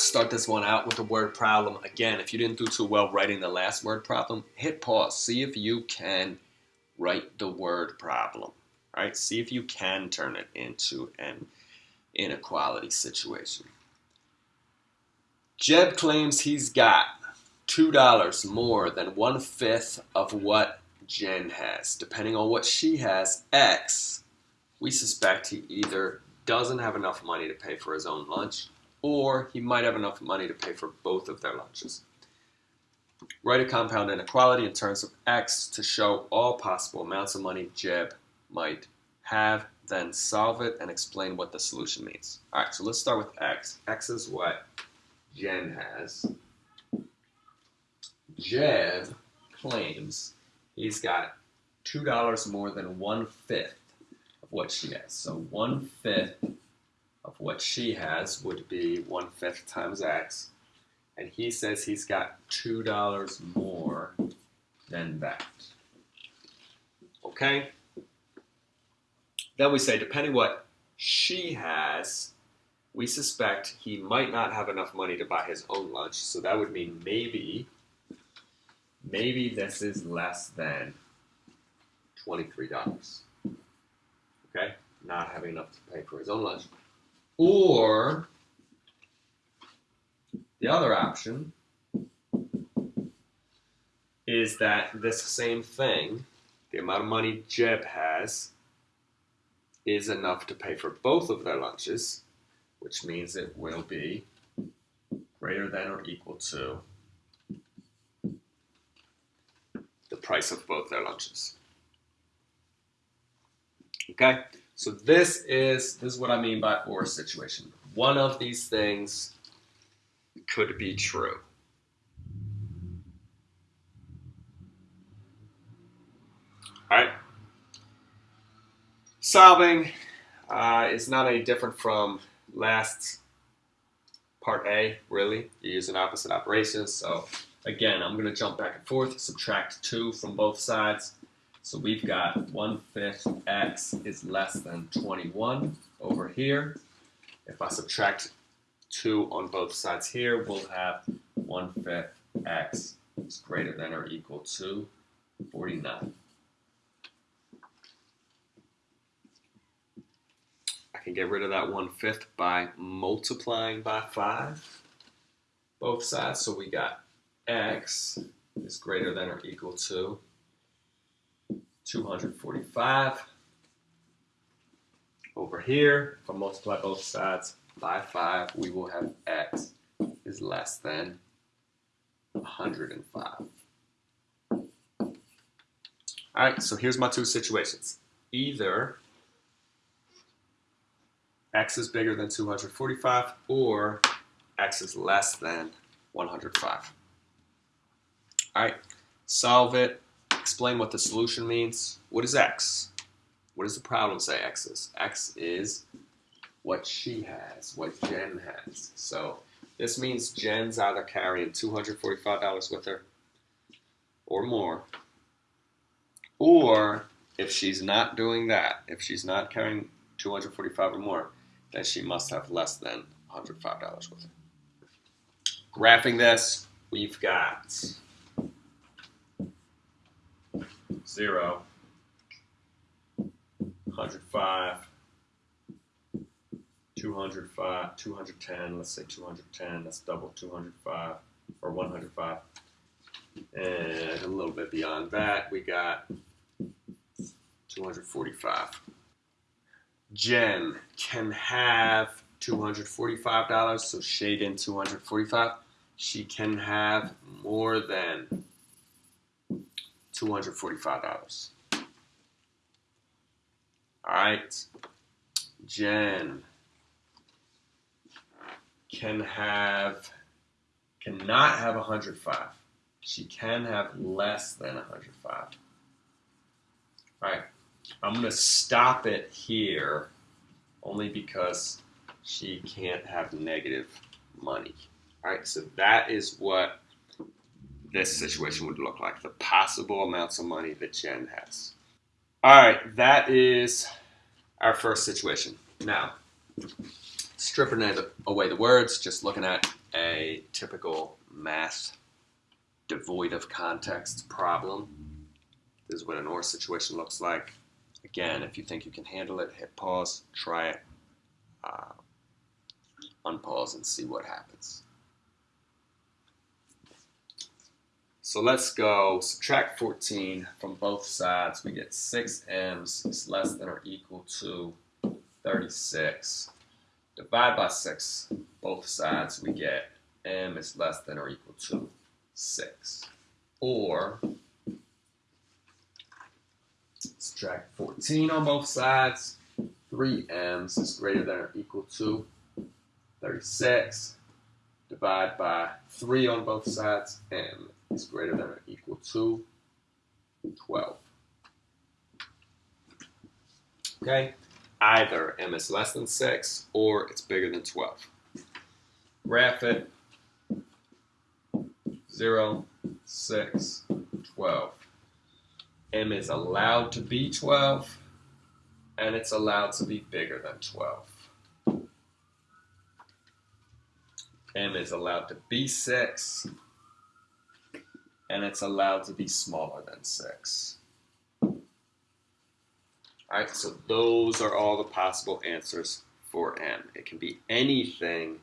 start this one out with a word problem. Again, if you didn't do too well writing the last word problem, hit pause. See if you can write the word problem. Right, see if you can turn it into an inequality situation. Jeb claims he's got $2 more than one fifth of what Jen has. Depending on what she has, X, we suspect he either doesn't have enough money to pay for his own lunch or he might have enough money to pay for both of their lunches. Write a compound inequality in terms of x to show all possible amounts of money Jeb might have, then solve it and explain what the solution means. All right, so let's start with x. x is what Jen has. Jeb claims he's got $2 more than one-fifth of what she has. So one-fifth of what she has would be one-fifth times x. And he says he's got $2 more than that. Okay? Then we say, depending what she has, we suspect he might not have enough money to buy his own lunch. So that would mean maybe, maybe this is less than $23. Okay? Not having enough to pay for his own lunch. Or the other option is that this same thing, the amount of money Jeb has, is enough to pay for both of their lunches, which means it will be greater than or equal to the price of both their lunches. Okay, so this is this is what I mean by or situation. One of these things could be true. All right. Solving uh, is not any different from last part A, really. You're using opposite operations. So again, I'm going to jump back and forth, subtract 2 from both sides. So we've got 1 fifth x is less than 21 over here. If I subtract 2 on both sides here, we'll have 1 fifth x is greater than or equal to 49. I can get rid of that 1 fifth by multiplying by 5 both sides. So we got x is greater than or equal to 245. Over here, if I multiply both sides by 5, we will have x is less than 105. All right, so here's my two situations. Either x is bigger than 245 or x is less than 105. All right, solve it explain what the solution means. What is x? What does the problem say x is? x is what she has, what Jen has. So this means Jen's either carrying $245 with her or more, or if she's not doing that, if she's not carrying 245 or more, then she must have less than $105 with her. Graphing this, we've got 0, 105, 205, 210, let's say 210, that's double 205, or 105. And a little bit beyond that, we got 245. Jen can have $245, so shade in 245. She can have more than $245. All right. Jen can have, cannot have 105. She can have less than 105. All right. I'm going to stop it here only because she can't have negative money. All right. So that is what this situation would look like, the possible amounts of money that Jen has. All right, that is our first situation. Now, stripping away the words, just looking at a typical math devoid of context problem. This is what an OR situation looks like. Again, if you think you can handle it, hit pause, try it, uh, unpause, and see what happens. So let's go subtract 14 from both sides. We get 6m's is less than or equal to 36. Divide by 6 both sides. We get m is less than or equal to 6. Or subtract 14 on both sides. 3m's is greater than or equal to 36. Divide by 3 on both sides. m is greater than or equal to 12. Okay, either m is less than 6 or it's bigger than 12. Graph it 0, 6, 12. m is allowed to be 12 and it's allowed to be bigger than 12. m is allowed to be 6 and it's allowed to be smaller than 6. Alright, so those are all the possible answers for m. It can be anything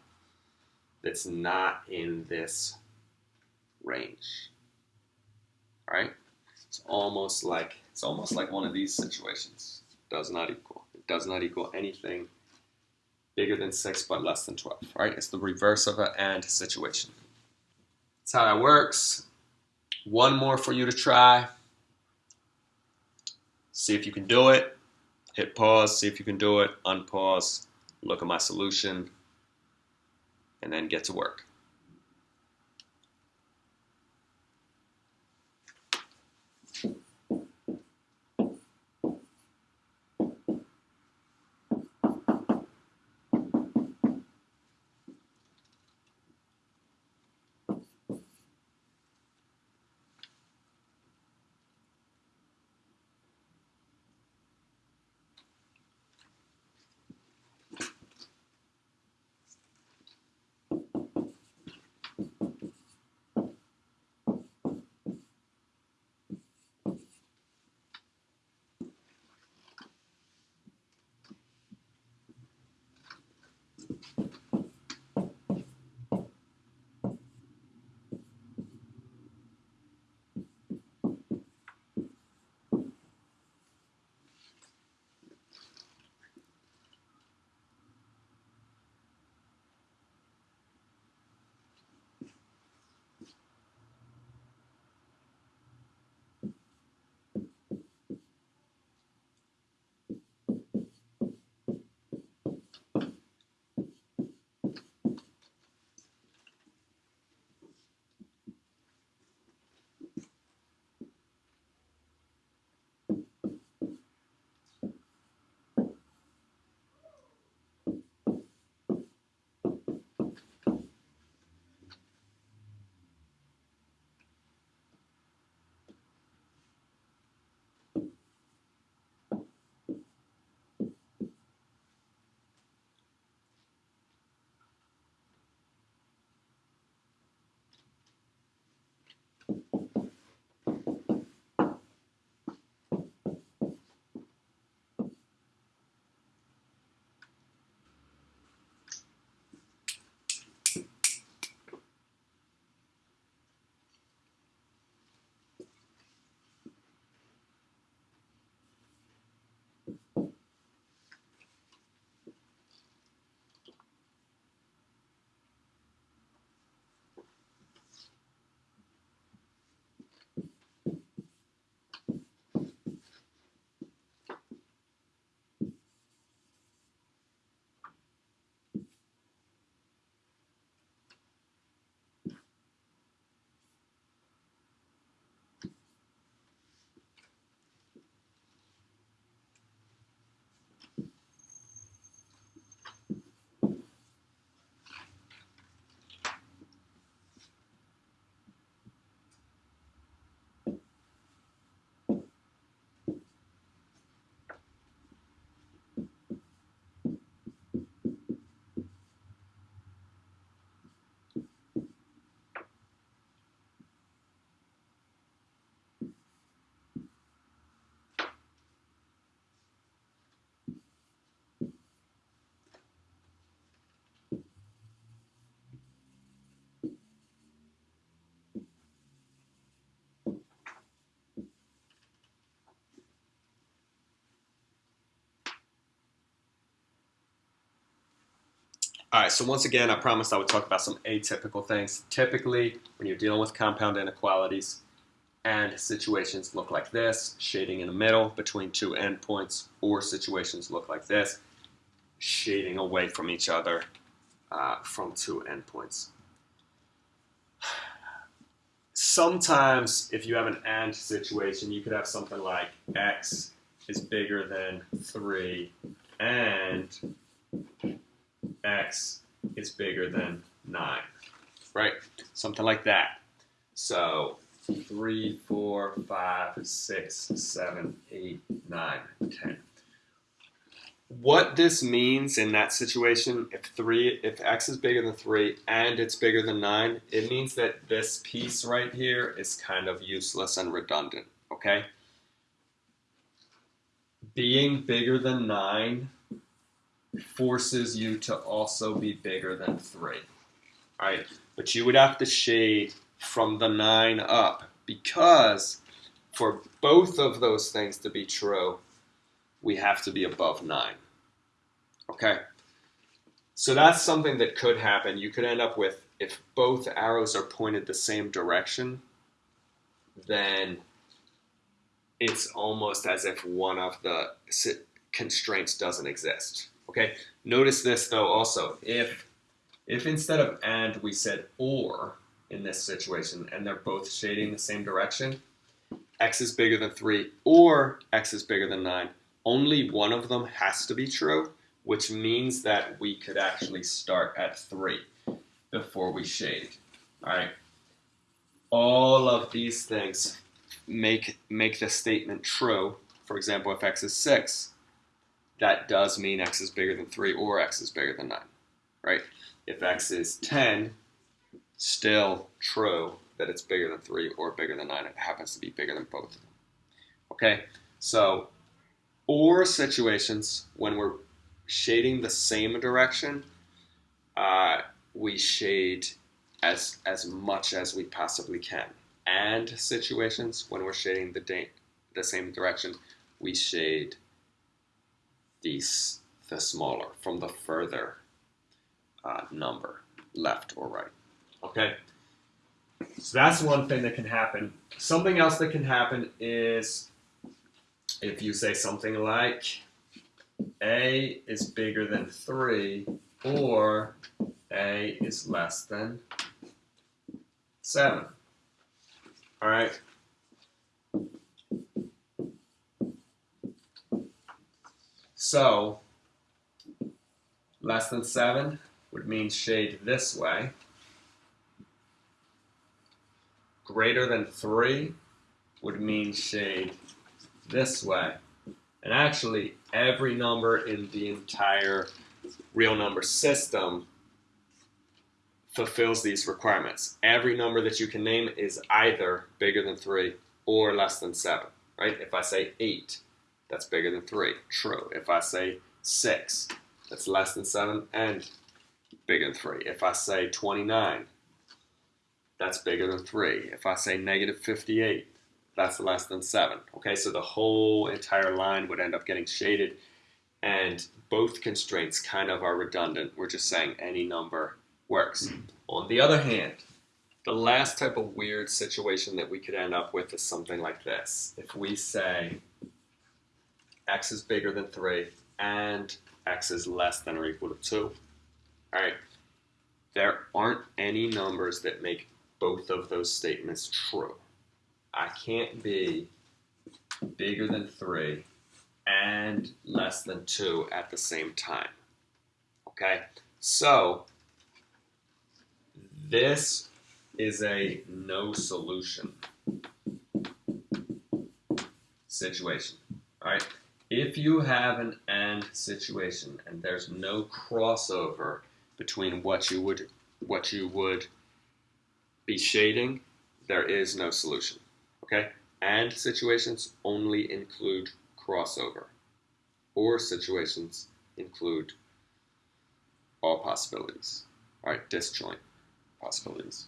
that's not in this range. Alright? It's almost like it's almost like one of these situations. Does not equal. It does not equal anything bigger than 6 but less than 12. Right? It's the reverse of an and situation. That's how that works. One more for you to try. See if you can do it. Hit pause, see if you can do it. Unpause, look at my solution, and then get to work. All right, so once again, I promised I would talk about some atypical things. Typically, when you're dealing with compound inequalities and situations look like this, shading in the middle between two endpoints, or situations look like this, shading away from each other uh, from two endpoints. Sometimes, if you have an AND situation, you could have something like x is bigger than 3 and x is bigger than 9, right? Something like that. So 3, 4, 5, 6, 7, 8, 9, 10. What this means in that situation, if three, if x is bigger than 3 and it's bigger than 9, it means that this piece right here is kind of useless and redundant, okay? Being bigger than 9 forces you to also be bigger than 3. All right, but you would have to shade from the 9 up because for both of those things to be true, we have to be above 9. Okay? So that's something that could happen. You could end up with, if both arrows are pointed the same direction, then it's almost as if one of the constraints doesn't exist. Okay, notice this though also, if, if instead of and we said or in this situation and they're both shading the same direction, x is bigger than 3 or x is bigger than 9, only one of them has to be true, which means that we could actually start at 3 before we shade. All right. All of these things make, make the statement true. For example, if x is 6, that does mean x is bigger than 3 or x is bigger than 9, right? If x is 10, still true that it's bigger than 3 or bigger than 9. It happens to be bigger than both of them. Okay, so or situations when we're shading the same direction, uh, we shade as, as much as we possibly can. And situations when we're shading the, the same direction, we shade these, the smaller from the further uh, number, left or right. Okay? So that's one thing that can happen. Something else that can happen is if you say something like A is bigger than 3 or A is less than 7. All right? So, less than 7 would mean shade this way. Greater than 3 would mean shade this way. And actually, every number in the entire real number system fulfills these requirements. Every number that you can name is either bigger than 3 or less than 7, right? If I say 8, that's bigger than 3. True. If I say 6, that's less than 7 and bigger than 3. If I say 29, that's bigger than 3. If I say negative 58, that's less than 7. Okay, so the whole entire line would end up getting shaded, and both constraints kind of are redundant. We're just saying any number works. On the other hand, the last type of weird situation that we could end up with is something like this. If we say x is bigger than 3 and x is less than or equal to 2. All right, there aren't any numbers that make both of those statements true. I can't be bigger than 3 and less than 2 at the same time. Okay, so this is a no solution situation. All right, if you have an AND situation and there's no crossover between what you would what you would be shading, there is no solution. Okay? AND situations only include crossover. OR situations include all possibilities. All right, disjoint possibilities.